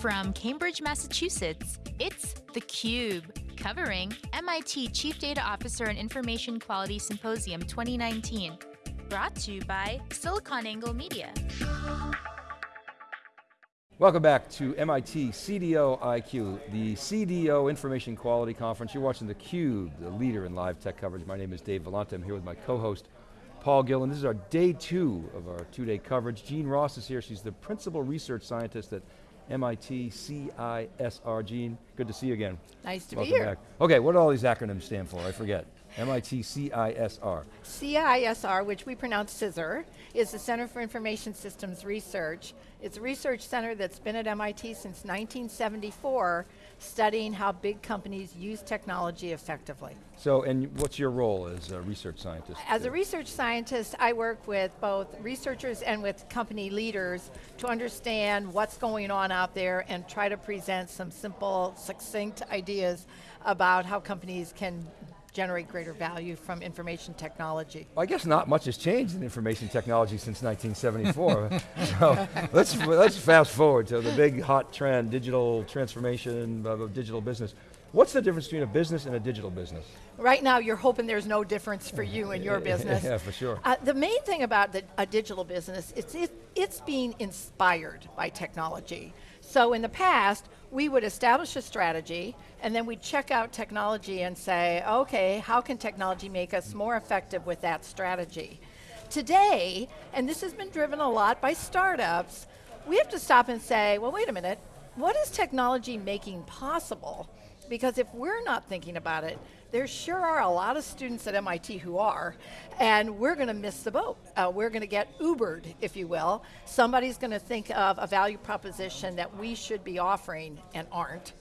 From Cambridge, Massachusetts, it's theCUBE, covering MIT Chief Data Officer and Information Quality Symposium 2019. Brought to you by SiliconANGLE Media. Welcome back to MIT CDO IQ, the CDO Information Quality Conference. You're watching theCUBE, the leader in live tech coverage. My name is Dave Vellante, I'm here with my co-host, Paul Gillen. This is our day two of our two-day coverage. Jeanne Ross is here, she's the Principal Research Scientist at MIT CISR. Jeanne, good to see you again. Nice to Welcome be here. Back. Okay, what do all these acronyms stand for? I forget. MIT CISR. CISR, which we pronounce CISR, is the Center for Information Systems Research. It's a research center that's been at MIT since 1974, studying how big companies use technology effectively. So, and what's your role as a research scientist? As a research scientist, I work with both researchers and with company leaders to understand what's going on out there and try to present some simple, succinct ideas about how companies can generate greater value from information technology. Well, I guess not much has changed in information technology since 1974. so let's, let's fast forward to the big hot trend, digital transformation of digital business. What's the difference between a business and a digital business? Right now, you're hoping there's no difference for you and your business. yeah, for sure. Uh, the main thing about the, a digital business, it's, it, it's being inspired by technology. So in the past, we would establish a strategy, and then we'd check out technology and say, okay, how can technology make us more effective with that strategy? Today, and this has been driven a lot by startups, we have to stop and say, well, wait a minute, what is technology making possible? Because if we're not thinking about it, there sure are a lot of students at MIT who are, and we're going to miss the boat. Uh, we're going to get Ubered, if you will. Somebody's going to think of a value proposition that we should be offering and aren't,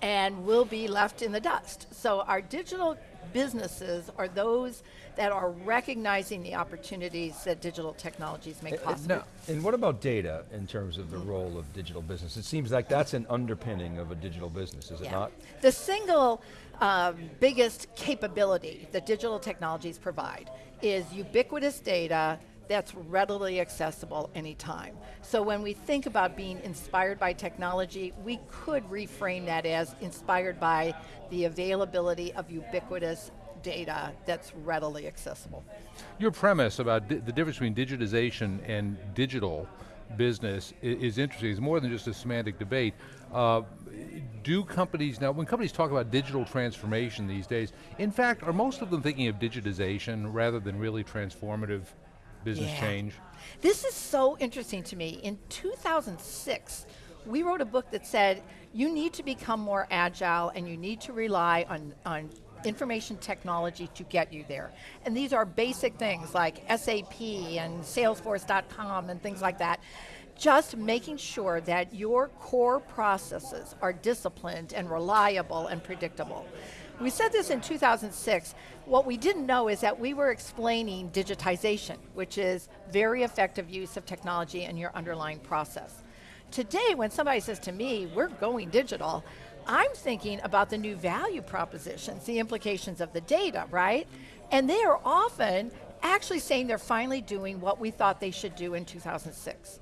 and we'll be left in the dust. So our digital businesses are those that are recognizing the opportunities that digital technologies make possible. Now, and what about data in terms of the role of digital business? It seems like that's an underpinning of a digital business, is yeah. it not? The single um, biggest capability that digital technologies provide is ubiquitous data that's readily accessible anytime. So when we think about being inspired by technology, we could reframe that as inspired by the availability of ubiquitous data that's readily accessible. Your premise about the difference between digitization and digital business is, is interesting. It's more than just a semantic debate. Uh, do companies, now when companies talk about digital transformation these days, in fact, are most of them thinking of digitization rather than really transformative business yeah. change? This is so interesting to me. In 2006, we wrote a book that said, you need to become more agile and you need to rely on, on information technology to get you there. And these are basic things like SAP and Salesforce.com and things like that. Just making sure that your core processes are disciplined and reliable and predictable. We said this in 2006. What we didn't know is that we were explaining digitization, which is very effective use of technology in your underlying process. Today, when somebody says to me, we're going digital, I'm thinking about the new value propositions, the implications of the data, right? And they are often actually saying they're finally doing what we thought they should do in 2006.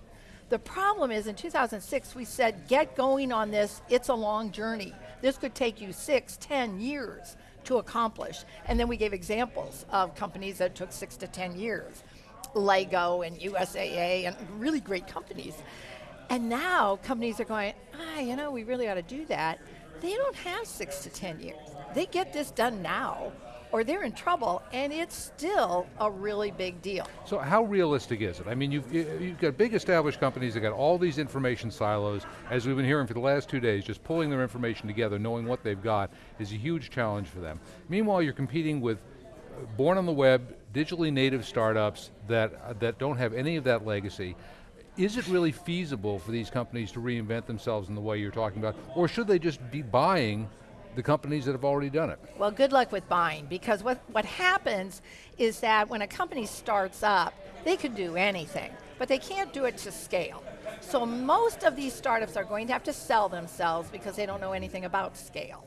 The problem is in 2006 we said, get going on this, it's a long journey. This could take you six, ten years to accomplish. And then we gave examples of companies that took six to 10 years. Lego and USAA and really great companies. And now companies are going, ah, you know, we really ought to do that. They don't have six to 10 years. They get this done now or they're in trouble, and it's still a really big deal. So how realistic is it? I mean, you've, you've got big established companies that got all these information silos, as we've been hearing for the last two days, just pulling their information together, knowing what they've got, is a huge challenge for them. Meanwhile, you're competing with uh, born on the web, digitally native startups that, uh, that don't have any of that legacy. Is it really feasible for these companies to reinvent themselves in the way you're talking about, or should they just be buying the companies that have already done it? Well, good luck with buying, because what, what happens is that when a company starts up, they can do anything, but they can't do it to scale. So most of these startups are going to have to sell themselves because they don't know anything about scale.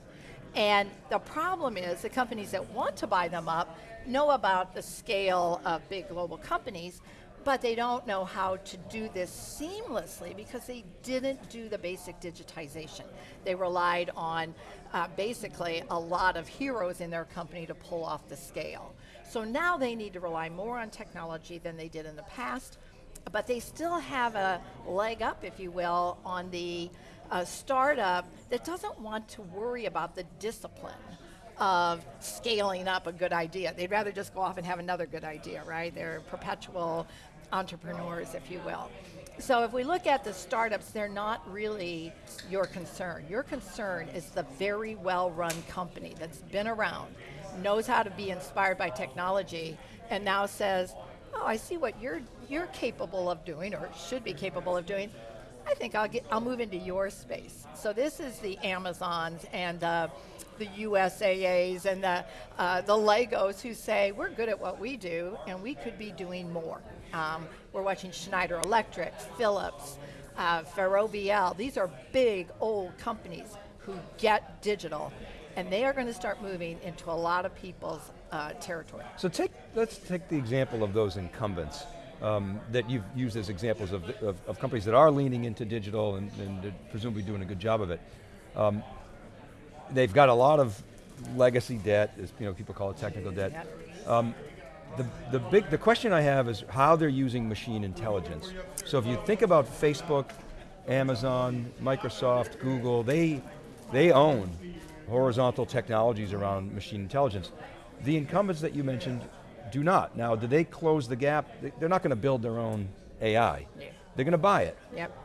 And the problem is the companies that want to buy them up know about the scale of big global companies, but they don't know how to do this seamlessly because they didn't do the basic digitization. They relied on uh, basically a lot of heroes in their company to pull off the scale. So now they need to rely more on technology than they did in the past, but they still have a leg up, if you will, on the uh, startup that doesn't want to worry about the discipline of scaling up a good idea. They'd rather just go off and have another good idea, right? They're perpetual entrepreneurs, if you will. So if we look at the startups, they're not really your concern. Your concern is the very well-run company that's been around, knows how to be inspired by technology, and now says, oh, I see what you're, you're capable of doing, or should be capable of doing. I think I'll, get, I'll move into your space. So this is the Amazons and uh, the USAAs and the, uh, the Legos who say, we're good at what we do and we could be doing more. Um, we're watching Schneider Electric, Philips, uh, Ferrovial. These are big old companies who get digital and they are going to start moving into a lot of people's uh, territory. So take, let's take the example of those incumbents um, that you've used as examples of, the, of, of, companies that are leaning into digital and, and presumably doing a good job of it. Um, they've got a lot of legacy debt, as you know, people call it technical debt. Um, the, the, big, the question I have is how they're using machine intelligence. So if you think about Facebook, Amazon, Microsoft, Google, they, they own horizontal technologies around machine intelligence. The incumbents that you mentioned do not. Now, do they close the gap? They're not going to build their own AI. Yeah. They're going to buy it. Yep.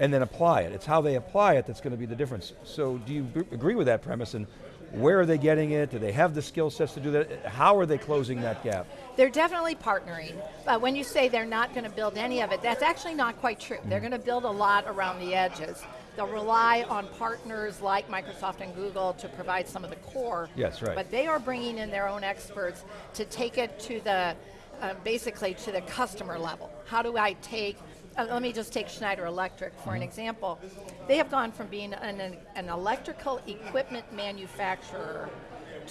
And then apply it. It's how they apply it that's going to be the difference. So do you agree with that premise and where are they getting it? Do they have the skill sets to do that? How are they closing that gap? They're definitely partnering. But when you say they're not going to build any of it, that's actually not quite true. Mm. They're going to build a lot around the edges. They'll rely on partners like Microsoft and Google to provide some of the core. Yes, right. But they are bringing in their own experts to take it to the, uh, basically to the customer level. How do I take uh, let me just take Schneider Electric for an mm-hmm. example. They have gone from being an, an, electrical equipment manufacturer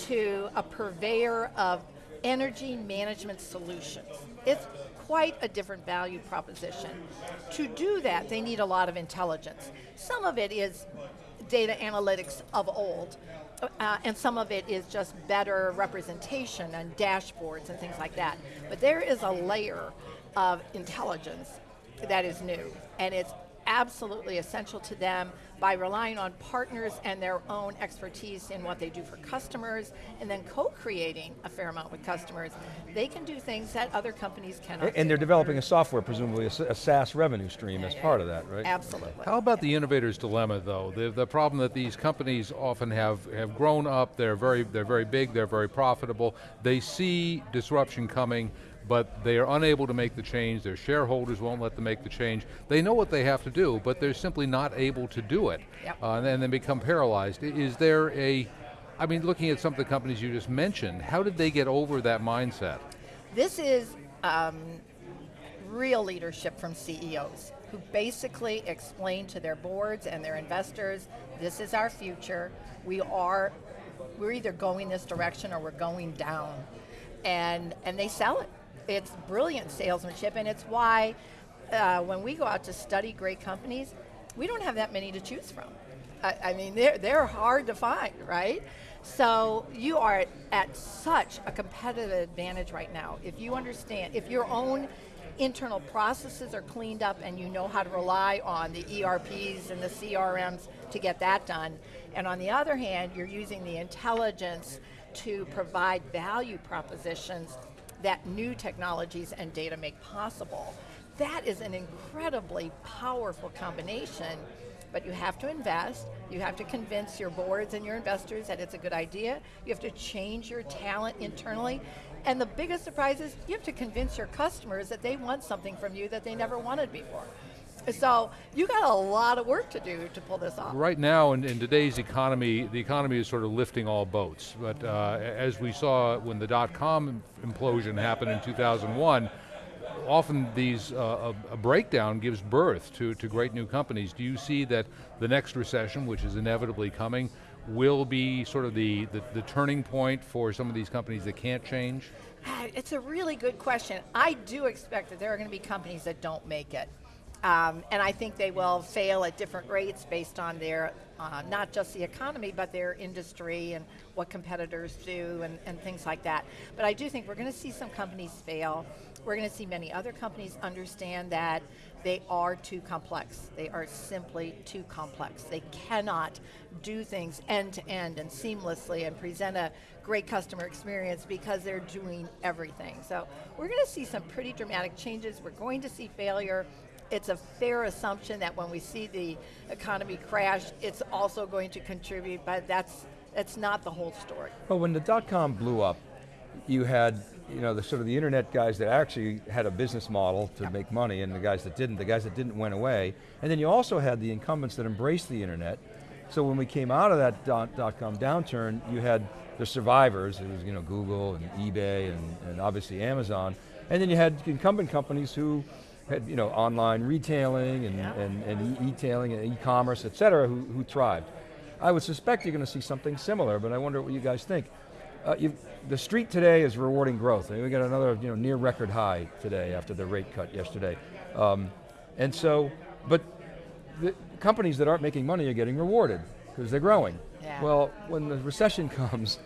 to a purveyor of energy management solutions. It's quite a different value proposition. To do that, they need a lot of intelligence. Some of it is data analytics of old, uh, and some of it is just better representation and dashboards and things like that. But there is a layer of intelligence that is new, and it's absolutely essential to them by relying on partners and their own expertise in what they do for customers and then co-creating a fair amount with customers. They can do things that other companies cannot And, and they're developing a software, presumably a, a SaaS revenue stream yeah, as yeah, part of that, right? Absolutely. How about the innovator's dilemma though? The, the problem that these companies often have, have grown up, they're very, they're very big, they're very profitable, they see disruption coming, but they are unable to make the change, their shareholders won't let them make the change. They know what they have to do, but they're simply not able to do it. Yep. Uh, and then they become paralyzed. Is there a, I mean, looking at some of the companies you just mentioned, how did they get over that mindset? This is um, real leadership from CEOs who basically explain to their boards and their investors, this is our future, we are, we're either going this direction or we're going down. And, and they sell it it's brilliant salesmanship, and it's why uh, when we go out to study great companies, we don't have that many to choose from. I, I mean, they're, they're hard to find, right? So you are at such a competitive advantage right now. If you understand, if your own internal processes are cleaned up and you know how to rely on the ERPs and the CRMs to get that done, and on the other hand, you're using the intelligence to provide value propositions that new technologies and data make possible. That is an incredibly powerful combination, but you have to invest, you have to convince your boards and your investors that it's a good idea, you have to change your talent internally, and the biggest surprise is you have to convince your customers that they want something from you that they never wanted before. So you got a lot of work to do to pull this off. Right now, in, in today's economy, the economy is sort of lifting all boats. But uh, as we saw when the dot-com implosion happened in 2001, often these uh, a, a, breakdown gives birth to, to great new companies. Do you see that the next recession, which is inevitably coming, will be sort of the, the, the turning point for some of these companies that can't change? Ah, It's a really good question. I do expect that there are going to be companies that don't make it. Um, and I think they will fail at different rates based on their, uh, not just the economy, but their industry and what competitors do and, and things like that. But I do think we're going to see some companies fail. We're going to see many other companies understand that they are too complex. They are simply too complex. They cannot do things end to end and seamlessly and present a great customer experience because they're doing everything. So we're going to see some pretty dramatic changes. We're going to see failure. It's a fair assumption that when we see the economy crash, it's also going to contribute, but that's, that's not the whole story. Well, when the dot-com blew up, you had you know, the sort of the internet guys that actually had a business model to make money and the guys that didn't, the guys that didn't went away. And then you also had the incumbents that embraced the internet. So when we came out of that dot, dot com downturn, you had the survivors, it was you know, Google and eBay and, and obviously Amazon. And then you had incumbent companies who had you know, online retailing and, Yeah. and, and e-tailing and e-commerce, et cetera, who, who thrived. I would suspect you're going to see something similar, but I wonder what you guys think. Uh, you've, the street today is rewarding growth. I mean, we got another you know, near record high today after the rate cut yesterday. Um, and so, but the companies that aren't making money are getting rewarded because they're growing. Yeah. Well, when the recession comes,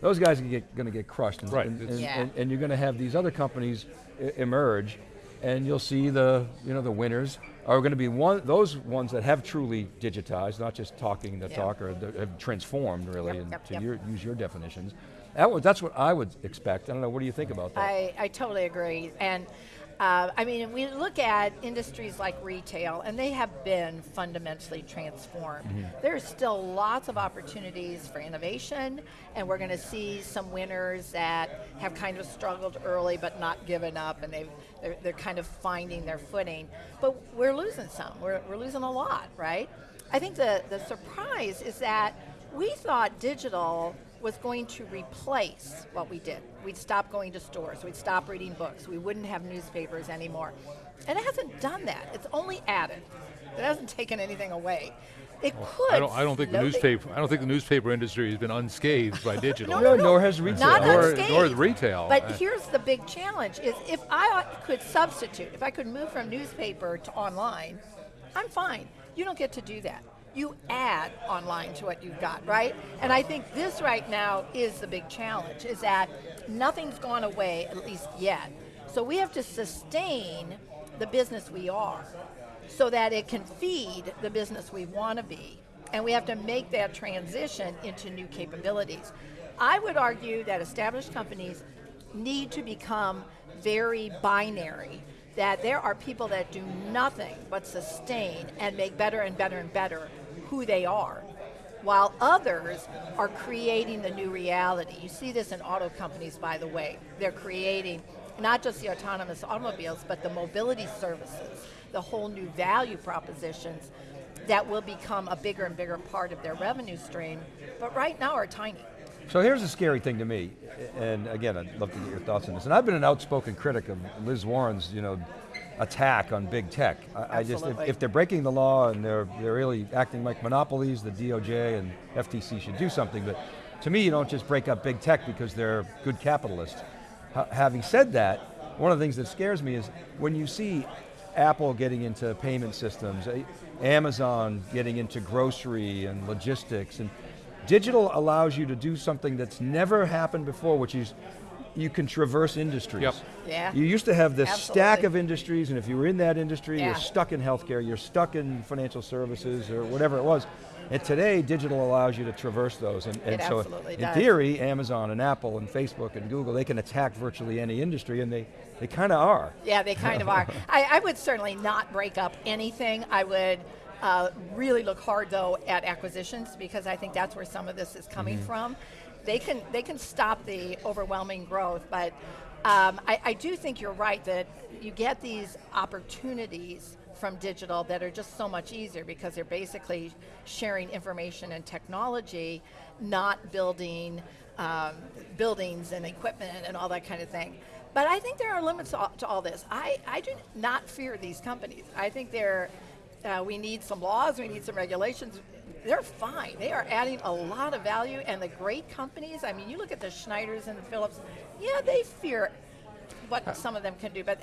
those guys are going to get crushed. And, Right, And, and, Yeah. and, and you're going to have these other companies emerge and you'll see the, you know, the winners are going to be one, those ones that have truly digitized, not just talking the Yeah. talk or have transformed really, Yep, and yep, to yep. Your, use your definitions. That was, that's what I would expect. I don't know, what do you think about that? I, I totally agree. And uh, I mean, we look at industries like retail, and they have been fundamentally transformed. There's still lots of opportunities for innovation, and we're going to see some winners that have kind of struggled early but not given up, and they've, they're, they're kind of finding their footing. But we're losing some. We're, we're losing a lot, right? I think the, the surprise is that we thought digital was going to replace what we did. We'd stop going to stores, we'd stop reading books, we wouldn't have newspapers anymore. And it hasn't done that, it's only added. It hasn't taken anything away. It could. I don't, I don't think the slowly- newspaper, I don't think the newspaper industry has been unscathed by digital. No, no, No, nor has retail. Not Nor- unscathed. nor the retail. But Uh, here's the big challenge: is if I could substitute, if I could move from newspaper to online, I'm fine. You don't get to do that. You add online to what you've got, right? And I think this right now is the big challenge: is that nothing's gone away, at least yet. So we have to sustain the business we are, so that it can feed the business we want to be. And we have to make that transition into new capabilities. I would argue that established companies need to become very binary, that there are people that do nothing but sustain and make better and better and better who they are, while others are creating the new reality. You see this in auto companies, by the way. They're creating not just the autonomous automobiles, but the mobility services, the whole new value propositions that will become a bigger and bigger part of their revenue stream, but right now are tiny. So here's a scary thing to me, and again, I'd love to get your thoughts on this. And I've been an outspoken critic of Liz Warren's, you know, attack on big tech. I, I just, if, if they're breaking the law and they're they're really acting like monopolies, the DOJ and FTC should do something. But to me, you don't just break up big tech because they're good capitalists. Ha- having said that, one of the things that scares me is when you see Apple getting into payment systems, eh, Amazon getting into grocery and logistics, and digital allows you to do something that's never happened before, which is you can traverse industries. Yep. Yeah. You used to have this stack of industries, and if you were in that industry, Yeah. you're stuck in healthcare, you're stuck in financial services, or whatever it was. And today, digital allows you to traverse those. And, and It so, absolutely in does. theory, Amazon and Apple and Facebook and Google, they can attack virtually any industry, and they, they kind of are. Yeah, they kind of are. I, I would certainly not break up anything. I would uh, really look hard though at acquisitions because I think that's where some of this is coming from. They can they can stop the overwhelming growth, but um, I, I do think you're right that you get these opportunities from digital that are just so much easier because they're basically sharing information and technology, not building um, buildings and equipment and all that kind of thing. But I think there are limits to all, to all this. I, I do not fear these companies. I think they're, uh, we need some laws, we need some regulations. they're fine. They are adding a lot of value, and the great companies. I mean, you look at the Schneiders and the Philips. Yeah, they fear what some of them can do, but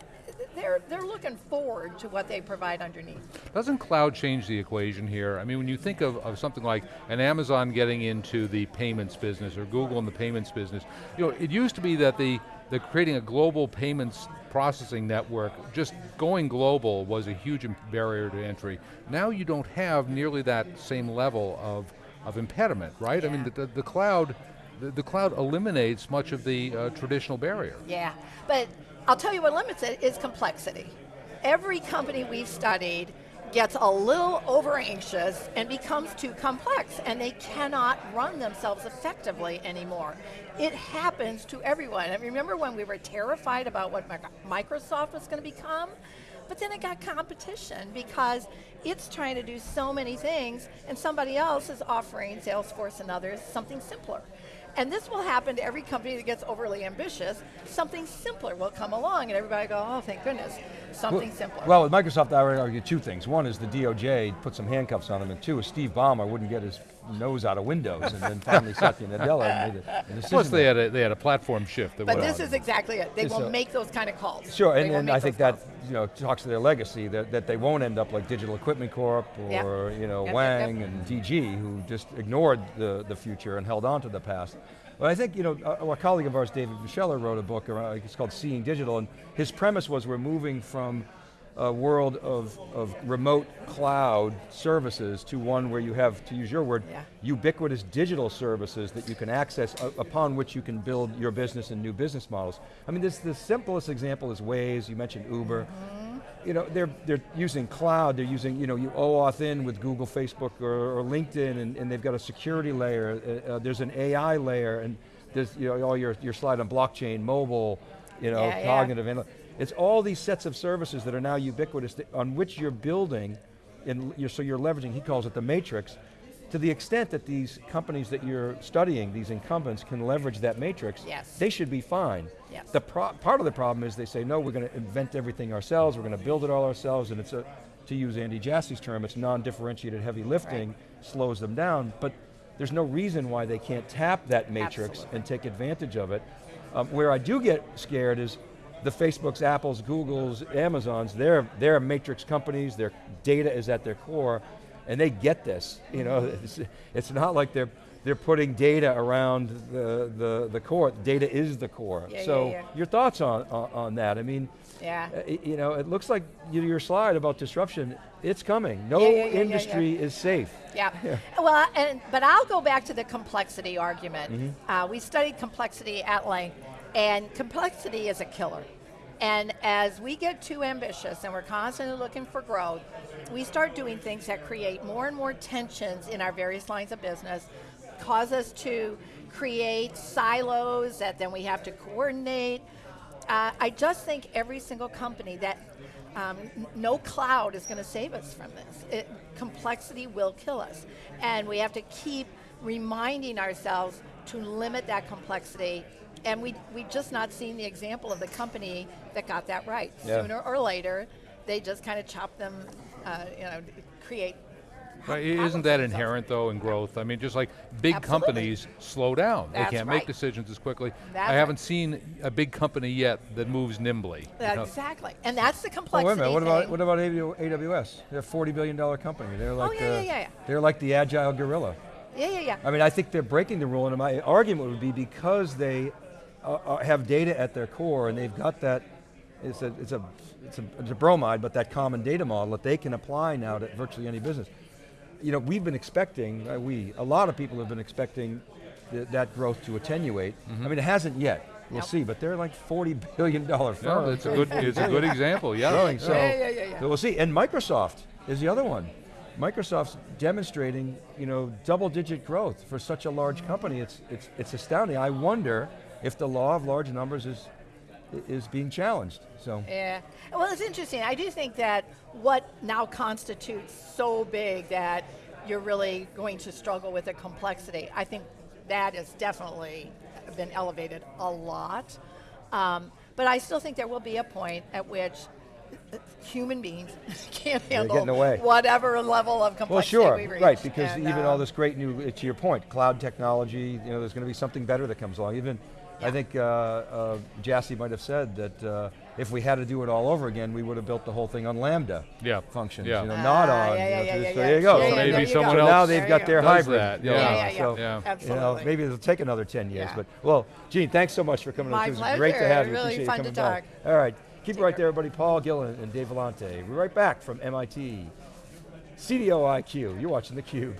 they're they're looking forward to what they provide underneath. Doesn't cloud change the equation here? I mean, when you think of, of something like an Amazon getting into the payments business or Google in the payments business, you know, it used to be that the, the creating a global payments processing network, just going global was a huge barrier to entry. Now you don't have nearly that same level of, of impediment, right? Yeah. I mean, the, the, the cloud, the, the, cloud eliminates much of the uh, traditional barrier. Yeah, but I'll tell you what limits it is complexity. Every company we've studied gets a little over anxious and becomes too complex and they cannot run themselves effectively anymore. It happens to everyone. I remember when we were terrified about what Microsoft was going to become? But then it got competition because it's trying to do so many things and somebody else is offering Salesforce and others something simpler. And this will happen to every company that gets overly ambitious. Something simpler will come along and everybody go, oh, thank goodness, something well, simpler. Well, with Microsoft, I would argue two things. One is the DOJ put some handcuffs on them, and two is Steve Ballmer wouldn't get his nose out of Windows, and then finally Satya Nadella made a, a decision. Plus they had, a, they had a platform shift. That but this is exactly it. They will so, make those kind of calls. Sure, and, and I think calls. that you know talks to their legacy, that, that they won't end up like Digital Equipment Corp or yep. you know yep, Wang yep, and DG, who just ignored the, the future and held on to the past. But I think, you know, a, a colleague of ours, David Moschella, wrote a book, around, it's called Seeing Digital, and his premise was we're moving from a world of, of remote cloud services to one where you have, to use your word, yeah. ubiquitous digital services that you can access upon which you can build your business and new business models. I mean, this the simplest example is Waze, you mentioned Uber. Mm -hmm you know, they're, they're using cloud, they're using, you know, you OAuth in with Google, Facebook, or, or LinkedIn, and, and, they've got a security layer, uh, uh, there's an AI layer, and there's, you know, all your, your slide on blockchain, mobile, you know, yeah, cognitive, yeah. it's all these sets of services that are now ubiquitous on which you're building, and you're, so you're leveraging, he calls it the matrix, to the extent that these companies that you're studying, these incumbents, can leverage that matrix, yes. they should be fine. Yes. The part of the problem is they say, no, we're going to invent everything ourselves, we're going to build it all ourselves, and it's a, to use Andy Jassy's term, it's non-differentiated heavy lifting, right. slows them down, but there's no reason why they can't tap that matrix Absolutely. and take advantage of it. Um, where I do get scared is the Facebooks, Apples, Googles, Amazons, they're, they're matrix companies, their data is at their core, and they get this. You know, it's, it's not like they're they're putting data around the, the, the core. Data is the core. Yeah, so yeah, yeah. your thoughts on, on, on, that? I mean, yeah. Uh, you know, it looks like your slide about disruption, it's coming. No industry is safe. Yeah. Well, and, but I'll go back to the complexity argument. Mm -hmm. uh, we studied complexity at length, and complexity is a killer. And as we get too ambitious and we're constantly looking for growth, we start doing things that create more and more tensions in our various lines of business, cause us to create silos that then we have to coordinate. Uh, I just think every single company that um, no cloud is going to save us from this. It, complexity will kill us. And we have to keep reminding ourselves to limit that complexity and we we just not seen the example of the company that got that right. Yeah. Sooner or later, they just kind of chop them, uh, you know, create. But isn't that inherent though in growth? I mean, just like big Absolutely. companies slow down. That's they can't right. make decisions as quickly. That's I haven't right. seen a big company yet that moves nimbly. Exactly, and that's the Oh, complexity. wait a minute, what about, what about AWS? They're a $40 billion company. They're like, Oh, yeah, uh, yeah, yeah, yeah. they're like the agile gorilla. Yeah, yeah, yeah. I mean, I think they're breaking the rule, and my argument would be because they uh, uh, have data at their core, and they've got that. It's a, it's a, it's a, it's a bromide, but that common data model that they can apply now to virtually any business. You know, we've been expecting, uh, we, a lot of people have been expecting th that growth to attenuate. Mm -hmm. I mean, it hasn't yet. We'll Nope. see, but they're like forty billion dollar firm. No, it's a good, it's a good example. Yeah. growing. So, Yeah, yeah, yeah, yeah. so we'll see. And Microsoft is the other one. Microsoft's demonstrating, you know, double-digit growth for such a large company. It's it's it's astounding. I wonder if the law of large numbers is is being challenged. So Yeah. Well, it's interesting. I do think that what now constitutes so big that you're really going to struggle with the complexity. I think that has definitely been elevated a lot. Um, but I still think there will be a point at which human beings can't handle whatever level of complexity Well, sure, we reach. right, because And, even uh, all this great new, to your point, cloud technology, you know, there's going to be something better that comes along. Even, I think uh, uh, Jassy might have said that uh, if we had to do it all over again, we would have built the whole thing on Lambda Yeah, functions, yeah. you know, not Ah, on. yeah, you know, yeah, so yeah, this- yeah. there you go. So yeah, maybe you someone go. so now they've got their hybrid. that, going yeah. on, Yeah, yeah, so, yeah, you know, absolutely. maybe it'll take another 10 years, Yeah. but, well, Jeanne, thanks so much for coming My on. It was great to have you. Really Appreciate you fun to coming back. talk. All right, keep it right care. there, everybody. Paul Gillen and Dave Vellante. We're right back from MIT. CDO IQ, you're watching theCUBE.